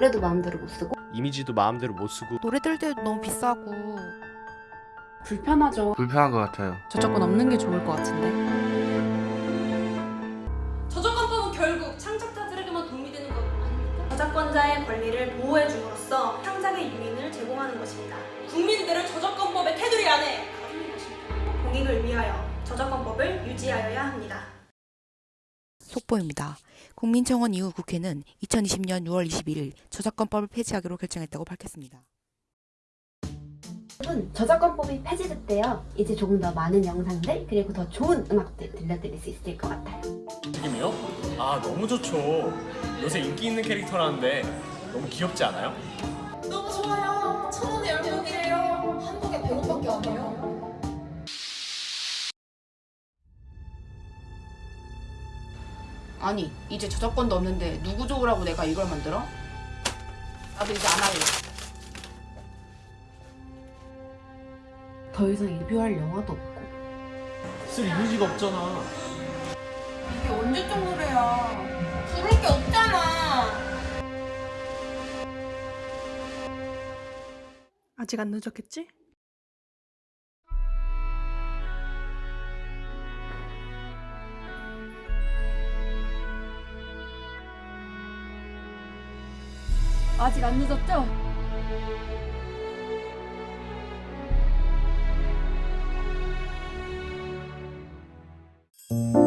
노래도 마음대로 못 쓰고 이미지도 마음대로 못 쓰고 노래 들 때도 너무 비싸고 불편하죠. 불편한 것 같아요. 저작권 없는 게 좋을 것 같은데 저작권법은 결국 창작자들에게만 도움이 되는 것 아닙니까? 저작권자의 권리를 보호해줌으로써 창작의 유인을 제공하는 것입니다. 국민들을 저작권법의 테두리 안에. 공익을 위하여 저작권법을 유지하여야 합니다. 속보입니다. 국민청원 이후 국회는 2020년 6월 21일 저작권법을 폐지하기로 결정했다고 밝혔습니다. 여러분 저작권법이 폐지됐대요 이제 조금 더 많은 영상들 그리고 더 좋은 음악들 들려드릴 수 있을 것 같아요 지금이요? 아 너무 좋죠. 요새 인기 있는 캐릭터라는데 너무 귀엽지 않아요? 너무 좋아요. 천 원에 열명이에요. 아니 이제 저작권도 없는데 누구 좋으라고 내가 이걸 만들어? 나도 이제 안 할래. 더 이상 리뷰할 영화도 없고 쓸 이미지가 없잖아. 이게 언제적 노래야? 부를 게 없잖아. 아직 안 늦었겠지? 아직 안 늦었죠? 음.